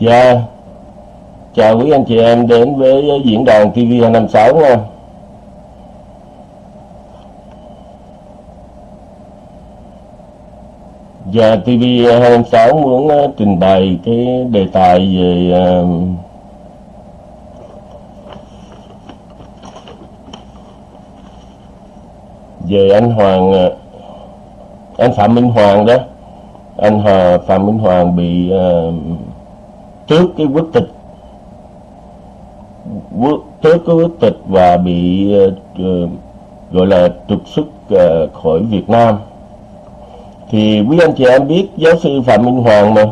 Dạ, chào quý anh chị em đến với diễn đàn TV256 nha. Dạ, TV256 muốn ờ, trình bày cái đề tài về ờ, về anh Hoàng ờ, anh Phạm Minh Hoàng đó anh hà Phạm Minh Hoàng bị uh, trước cái quốc tịch. Quốc trước cái quốc tịch và bị uh, gọi là trục xuất uh, khỏi Việt Nam. Thì quý anh chị em biết giáo sư Phạm Minh Hoàng mà.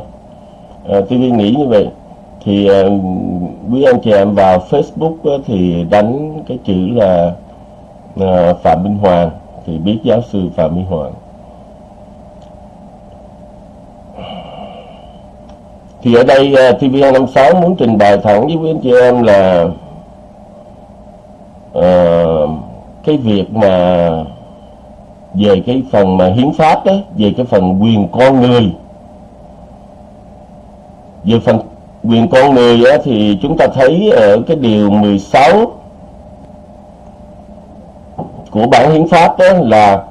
À, tôi nghĩ như vậy. Thì uh, quý anh chị em vào Facebook uh, thì đánh cái chữ là uh, Phạm Minh Hoàng. Thì biết giáo sư Phạm Minh Hoàng. Thì ở đây ờ, TVN56 muốn trình bày thẳng với quý anh chị em là uh, cái việc mà về cái phần mà hiến pháp đó về cái phần quyền con người. Về phần quyền con người á, thì chúng ta thấy ở cái điều 16 của bản hiến pháp đó là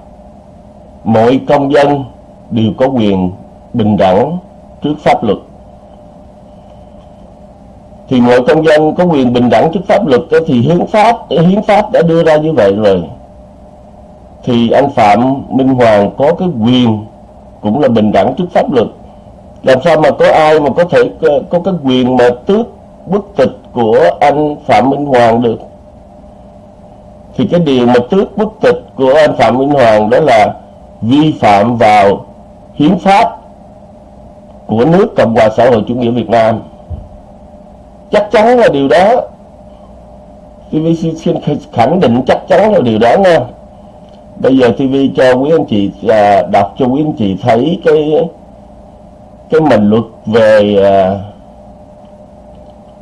mọi công dân đều có quyền bình đẳng trước pháp luật thì mọi công dân có quyền bình đẳng trước pháp luật thì hiến pháp hiến pháp đã đưa ra như vậy rồi. Thì anh Phạm Minh Hoàng có cái quyền cũng là bình đẳng trước pháp luật. Làm sao mà có ai mà có thể, có cái quyền mà tước bức tịch của anh Phạm Minh Hoàng được? Thì cái điều mà tước bức tịch của anh Phạm Minh Hoàng đó là vi phạm vào hiến pháp của nước Cộng hòa xã hội chủ nghĩa Việt Nam chắc chắn là điều đó. TVC xin khẳng định chắc chắn là điều đó nha. Bây giờ TV cho quý anh chị à, đọc cho quý anh chị thấy cái cái mình luật về à,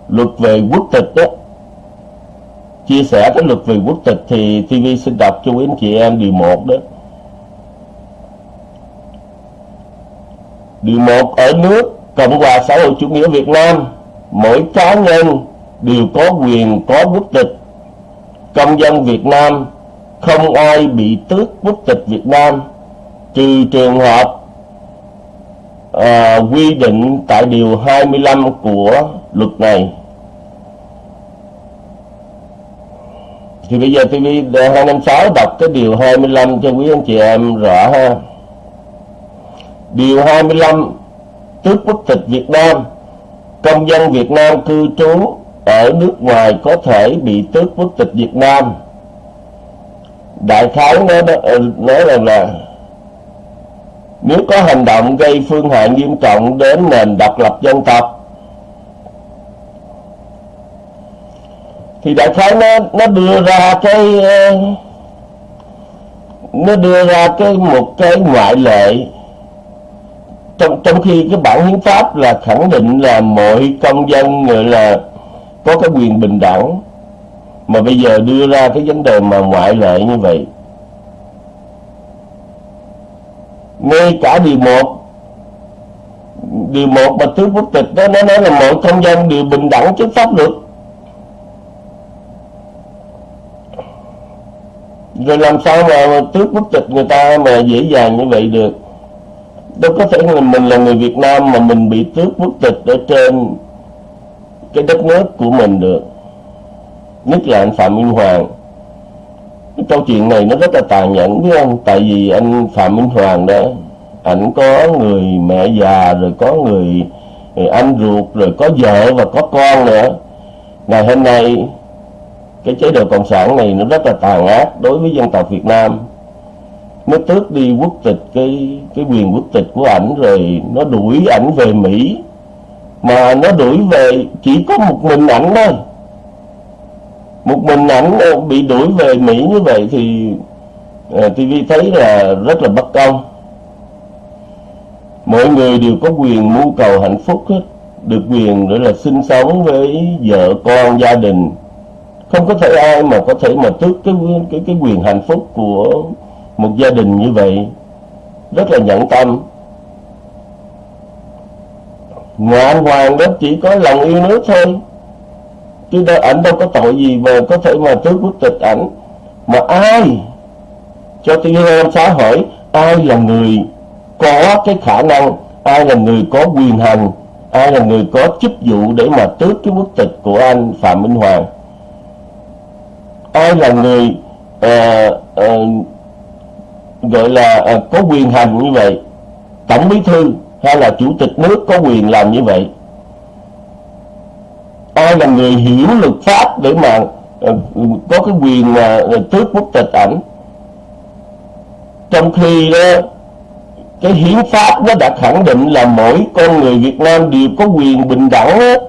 luật về quốc tịch đó. Chia sẻ cái luật về quốc tịch thì TV xin đọc cho quý anh chị em điều 1 đó. Điều 1 ở nước Cộng hòa xã hội chủ nghĩa Việt Nam mỗi cá nhân đều có quyền có quốc tịch. Công dân Việt Nam không ai bị tước quốc tịch Việt Nam trừ trường hợp à, quy định tại điều 25 của luật này. Thì bây giờ TV 256 đọc cái điều 25 cho quý anh chị em rõ ha. Điều 25 tước quốc tịch Việt Nam công dân Việt Nam cư trú ở nước ngoài có thể bị tước quốc tịch Việt Nam. Đại khái nó nói rằng ờ, là, nếu có hành động gây phương hại nghiêm trọng đến nền độc lập dân tộc, thì đại khái nó nó đưa ra cái ờ, nó đưa ra cái một cái ngoại lệ trong trong khi cái bản hiến pháp là khẳng định là mọi công dân là có cái quyền bình đẳng, mà bây giờ đưa ra cái vấn đề mà ngoại lệ như vậy. Ngay cả điều một điều một mà thứ quốc tịch đó, nó nói là mọi công dân đều bình đẳng trước pháp luật. Rồi làm sao mà tước quốc tịch người ta mà dễ dàng như vậy được? Đâu có thể là mình là người Việt Nam mà mình bị tước quốc tịch ở trên cái đất nước của mình được. Nhất là anh Phạm Minh Hoàng. Cái câu chuyện này nó rất là tàn nhẫn với anh tại vì anh Phạm Minh Hoàng đó ảnh có người mẹ già rồi có người, người anh ruột rồi có vợ và có con nữa. Ngày hôm nay cái chế độ cộng sản này nó rất là tàn ác đối với dân tộc Việt Nam nó tước đi quốc tịch cái cái quyền quốc tịch của ảnh rồi nó đuổi ảnh về Mỹ. Mà nó đuổi về chỉ có một mình ảnh thôi. Một mình ảnh bị đuổi về Mỹ như vậy thì ờ, uh, TV thấy là rất là bất công. Mọi người đều có quyền mưu cầu hạnh phúc hết được quyền để là sinh sống với vợ con gia đình. Không có thể ai mà có thể mà tước cái cái cái quyền hạnh phúc của một gia đình như vậy rất là nhẫn tâm. Ngoan Hoàng đó chỉ có lòng yêu nước thôi. Chứ đâu ảnh đâu có tội gì mà có thể mà tước quốc tịch ảnh. Mà ai cho tôi nam xã hỏi ai là người có cái khả năng ai là người có quyền hành ai là người có chức vụ để mà tước cái quốc tịch của anh Phạm Minh Hoàng. Ai là người uh, uh, gọi là ờ, có quyền hành như vậy. Tổng bí thư hay là chủ tịch nước có quyền làm như vậy. Ai là người hiểu luật pháp để mà ờ, có cái quyền ờ, mà tước quốc tịch ảnh? Trong khi đó, cái hiến pháp nó đã khẳng định là mỗi con người Việt Nam đều có quyền bình đẳng hết.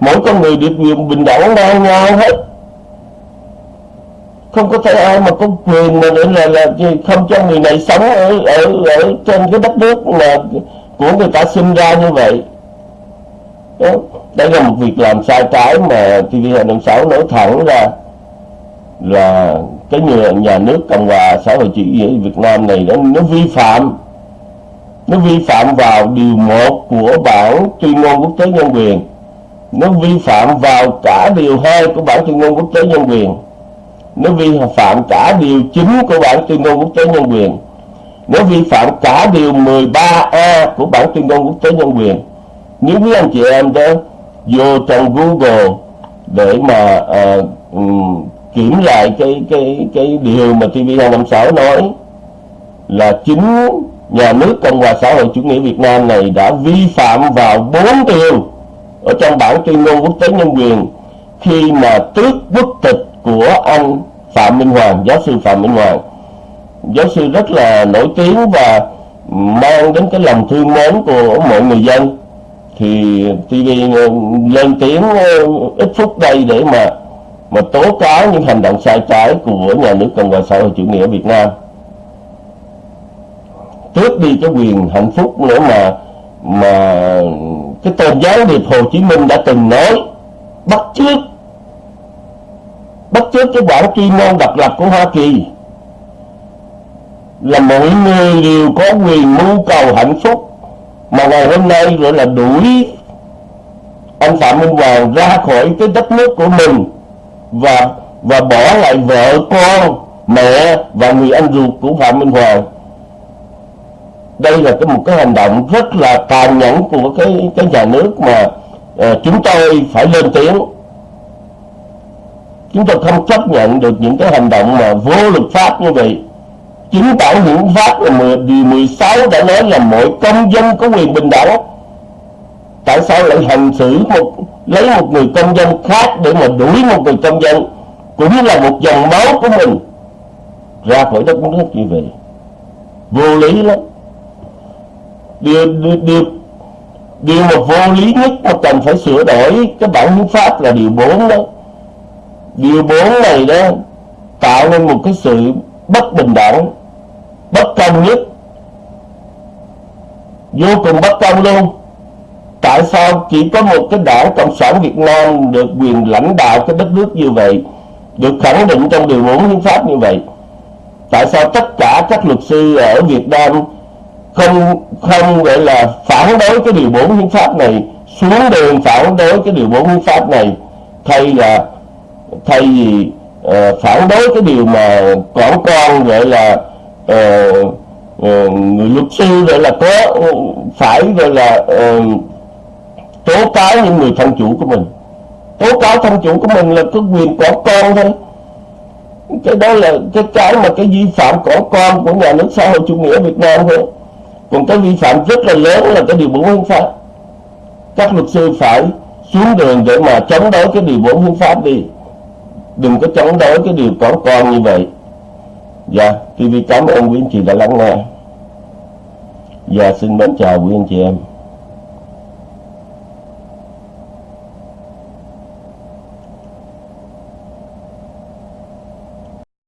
Mỗi con người được quyền bình đẳng ngang nhau hết không có thể ai mà có quyền mà là, là, là không cho người này sống ở ở ở trên cái đất nước mà của người ta sinh ra như vậy đó. đây là một việc làm sai trái mà TV Hà Nội 6 nói thẳng ra là cái nhà, nhà nước Cộng hòa xã hội chủ nghĩa Việt Nam này nó, nó vi phạm nó vi phạm vào điều 1 của bản tuyên ngôn quốc tế nhân quyền nó vi phạm vào cả điều 2 của bản tuyên ngôn quốc tế nhân quyền nó vi phạm cả điều 9 của bản tuyên ngôn quốc tế nhân quyền nó vi phạm cả điều 13A của bản tuyên ngôn quốc tế nhân quyền nếu quý anh chị em đó vô trong Google để mà uh, um, kiểm lại cái cái cái điều mà TV256 nói là chính nhà nước Cộng hòa xã hội chủ nghĩa Việt Nam này đã vi phạm vào bốn điều ở trong bản tuyên ngôn quốc tế nhân quyền khi mà tước quốc tịch của anh Phạm Minh Hoàng, giáo sư Phạm Minh Hoàng. Giáo sư rất là nổi tiếng và mang đến cái lòng thương mến của mọi người dân. Thì TV lên tiếng ờ, ít phút đây để mà mà tố cáo những hành động sai trái của nhà nước Cộng hòa xã hội chủ nghĩa Việt Nam tước đi cái quyền hạnh phúc nữa mà mà cái tôn giáo điệp Hồ Chí Minh đã từng nói bắt chước bất chước cái bản tuyên ngôn độc lập của Hoa Kỳ. Là mọi người đều có quyền mưu cầu hạnh phúc. Mà ngày hôm nay gọi là đuổi anh Phạm Minh Hoàng ra khỏi cái đất nước của mình và và bỏ lại vợ con mẹ và người anh ruột của Phạm Minh Hoàng. Đây là cái một cái hành động rất là tàn nhẫn của cái cái nhà nước mà uh, chúng tôi phải lên tiếng chúng tôi không chấp nhận được những cái hành động mà vô luật pháp như vậy. Chính bản hiến pháp là điều 16 đã nói là mỗi công dân có quyền bình đẳng. Tại sao lại hành xử một lấy một người công dân khác để mà đuổi một người công dân cũng là một dòng máu của mình? Ra khỏi đất nước như vậy, vô lý lắm. Điều điều điều mà vô lý nhất mà cần phải sửa đổi cái bản hiến pháp là điều 4 đó điều 4 này đó tạo nên một cái sự bất bình đẳng, bất công nhất. Vô cùng bất công luôn. Tại sao chỉ có một cái đảng cộng sản việt nam được quyền lãnh đạo cái đất nước như vậy, được khẳng định trong điều 4 hiến pháp như vậy? Tại sao tất cả các luật sư ở việt nam không không gọi là phản đối cái điều 4 hiến pháp này, xuống đường phản đối cái điều 4 hiến pháp này, thay là thay vì uh, phản đối cái điều mà quảng con gọi là uh, uh, người luật sư gọi là có phải gọi là uh, tố cáo những người thân chủ của mình. Tố cáo thân chủ của mình là có quyền có con thôi. Cái đó là cái cái mà cái vi phạm của con của nhà nước xã hội chủ nghĩa Việt Nam thôi. Còn cái vi phạm rất là lớn là cái điều 4 hiến pháp. Các luật sư phải xuống đường để mà chống đối cái điều 4 hiến pháp đi đừng có chống đối cái điều có con như vậy. Dạ TV cảm ơn quý anh chị đã lắng nghe. Dạ xin mến chào quý anh chị em.